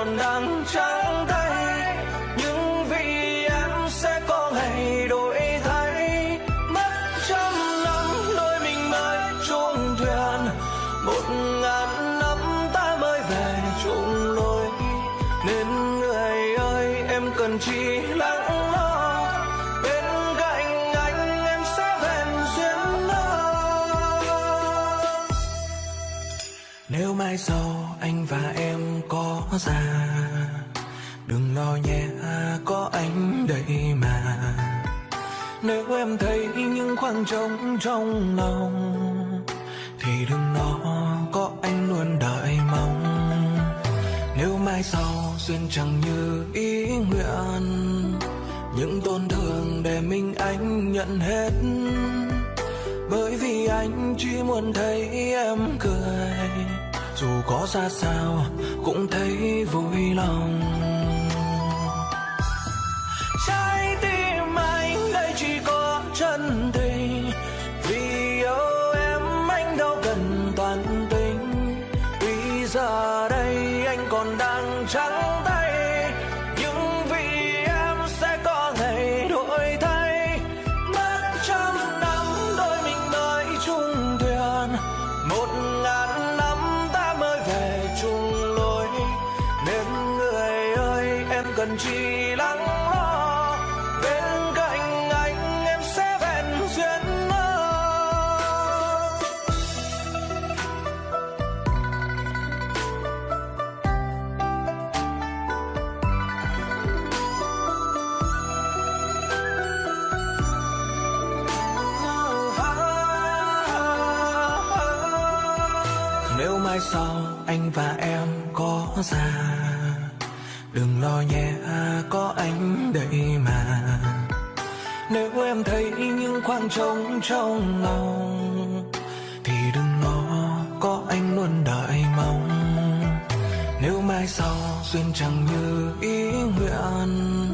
còn đang trắng tay. Nhưng vì em sẽ có ngày đổi thay. Mất trăm năm, đôi mình mới chung thuyền. Một ngàn năm ta mới về chung lối nên người ơi, em cần chỉ lắng lo. Nếu mai sau già đừng lo nhé, có anh đây mà. Nếu em thấy những khoảng trống trong lòng, thì đừng lo, có anh luôn đợi mong. Nếu mai sau duyên chẳng như ý nguyện, những tổn thương để mình anh nhận hết. Bởi vì anh chỉ muốn thấy em cười dù có ra sao, cũng thấy vui lòng. Trái tim anh đây chỉ có chân tình, vì yêu em anh đâu cần toàn tình. Vì giờ đây anh còn đang trắng tay cần chỉ lắng lo bên cạnh anh em sẽ vẹn duyên mơ nếu mai sau anh và em có già đừng lo nhé, có anh đây mà. Nếu em thấy những khoảng trống trong lòng, thì đừng lo, có anh luôn đợi mong. Nếu mai sau duyên chẳng như ý nguyện,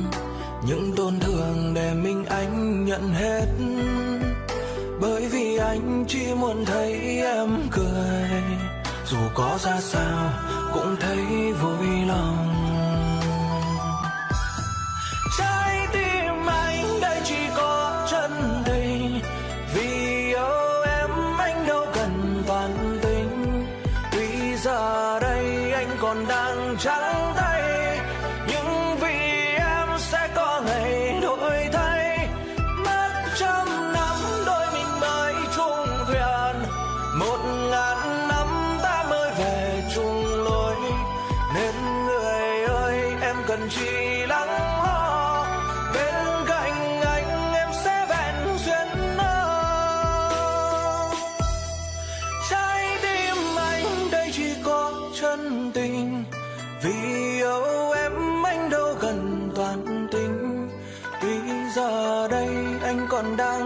những tổn thương để mình anh nhận hết. Bởi vì anh chỉ muốn thấy em cười, dù có ra sao cũng thấy vui lòng. Còn đang trắng tay nhưng vì em sẽ có ngày đổi thay. Mất trăm năm, đôi mình mới chung thuyền. Một ngàn năm ta mới về chung lối. Nên người ơi, em cần chi tình. Vì yêu em anh đâu cần toàn tình. Tuy giờ đây anh còn đang